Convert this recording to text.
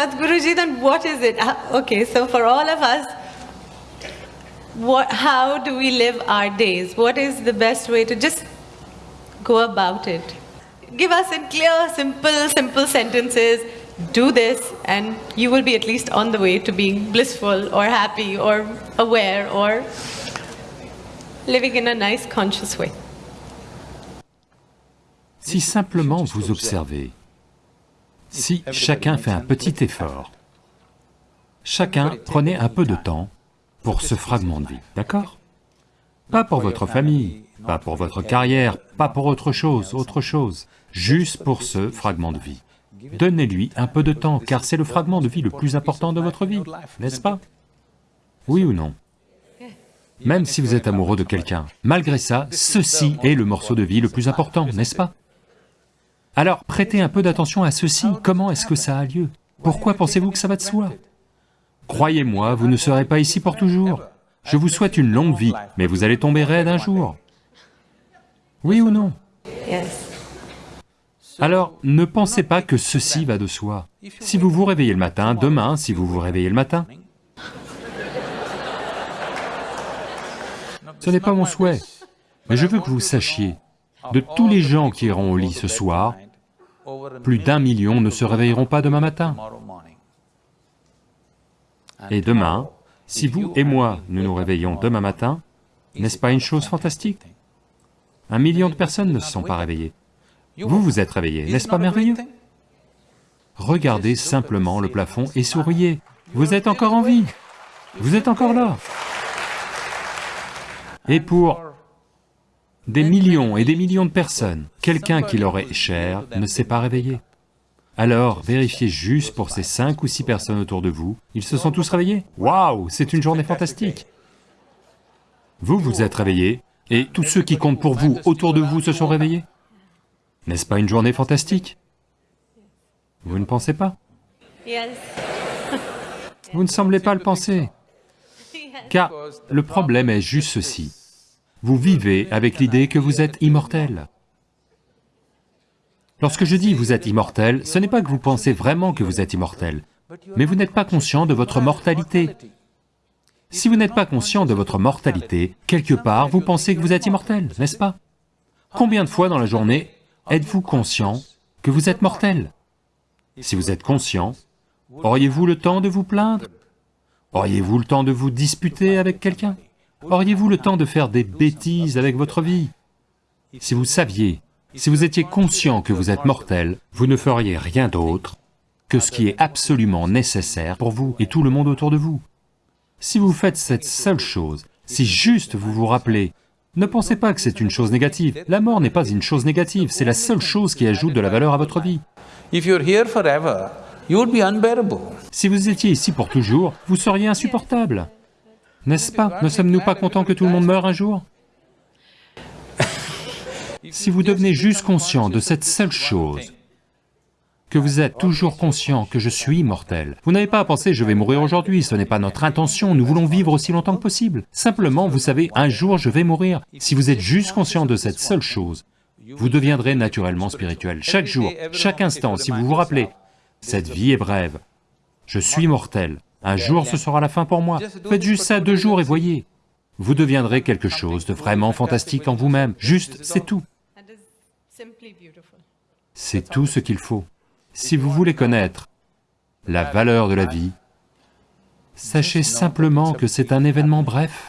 Sadhguruji, then what is it? Ah, Okay, so for all of us, what, how do we live our days? What is the best way to just go about it? Give us in clear, simple, simple sentences, do this, and you will be at least on the way to being blissful or happy or aware or living in a nice, conscious way. Si simplement vous observez, si chacun fait un petit effort, chacun prenez un peu de temps pour ce fragment de vie, d'accord? Pas pour votre famille, pas pour votre carrière, pas pour autre chose, autre chose, juste pour ce fragment de vie. Donnez-lui un peu de temps, car c'est le fragment de vie le plus important de votre vie, n'est-ce pas? Oui ou non? Même si vous êtes amoureux de quelqu'un, malgré ça, ceci est le morceau de vie le plus important, n'est-ce pas? Alors prêtez un peu d'attention à ceci, comment est-ce que ça a lieu? Pourquoi pensez-vous que ça va de soi? Croyez-moi, vous ne serez pas ici pour toujours. Je vous souhaite une longue vie, mais vous allez tomber raide un jour. Oui ou non? Alors, ne pensez pas que ceci va de soi. Si vous vous réveillez le matin, demain, si vous vous réveillez le matin, ce n'est pas mon souhait, mais je veux que vous sachiez, de tous les gens qui iront au lit ce soir, plus d'un million ne se réveilleront pas demain matin. Et demain, si vous et moi, nous nous réveillons demain matin, n'est-ce pas une chose fantastique? Un million de personnes ne se sont pas réveillées. Vous vous êtes réveillés, n'est-ce pas merveilleux? Regardez simplement le plafond et souriez. Vous êtes encore en vie. Vous êtes encore là. Et pour des millions et des millions de personnes, quelqu'un qui leur est cher ne s'est pas réveillé. Alors, vérifiez juste pour ces cinq ou six personnes autour de vous, ils se sont tous réveillés Waouh, c'est une journée fantastique Vous vous êtes réveillés, et tous ceux qui comptent pour vous autour de vous se sont réveillés N'est-ce pas une journée fantastique? Vous ne pensez pas? Vous ne semblez pas le penser. Car le problème est juste ceci. Vous vivez avec l'idée que vous êtes immortel. Lorsque je dis vous êtes immortel, ce n'est pas que vous pensez vraiment que vous êtes immortel, mais vous n'êtes pas conscient de votre mortalité. Si vous n'êtes pas conscient de votre mortalité, quelque part, vous pensez que vous êtes immortel, n'est-ce pas? Combien de fois dans la journée êtes-vous conscient que vous êtes mortel? Si vous êtes conscient, auriez-vous le temps de vous plaindre? Auriez-vous le temps de vous disputer avec quelqu'un? Auriez-vous le temps de faire des bêtises avec votre vie? Si vous saviez, si vous étiez conscient que vous êtes mortel, vous ne feriez rien d'autre que ce qui est absolument nécessaire pour vous et tout le monde autour de vous. Si vous faites cette seule chose, si juste vous vous rappelez, ne pensez pas que c'est une chose négative. La mort n'est pas une chose négative, c'est la seule chose qui ajoute de la valeur à votre vie. Si vous étiez ici pour toujours, vous seriez insupportable. N'est-ce pas Ne sommes-nous pas contents que tout le monde meure un jour Si vous devenez juste conscient de cette seule chose, que vous êtes toujours conscient que je suis immortel, vous n'avez pas à penser « je vais mourir aujourd'hui », ce n'est pas notre intention, nous voulons vivre aussi longtemps que possible. Simplement, vous savez, un jour je vais mourir. Si vous êtes juste conscient de cette seule chose, vous deviendrez naturellement spirituel. Chaque jour, chaque instant, si vous vous rappelez, cette vie est brève, je suis mortel, un jour ce sera la fin pour moi. Faites juste ça deux jours et voyez, vous deviendrez quelque chose de vraiment fantastique en vous-même, juste, c'est tout. C'est tout ce qu'il faut. Si vous voulez connaître la valeur de la vie, sachez simplement que c'est un événement bref.